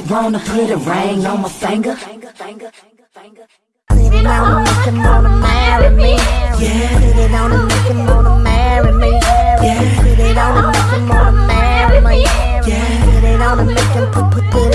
he wanna put a ring on my finger. Put it on him, make him wanna marry me. Yeah. Put it on him, make him wanna marry me. Yeah. Put it on him, make him wanna marry me. Yeah. Put it on and make him put put put.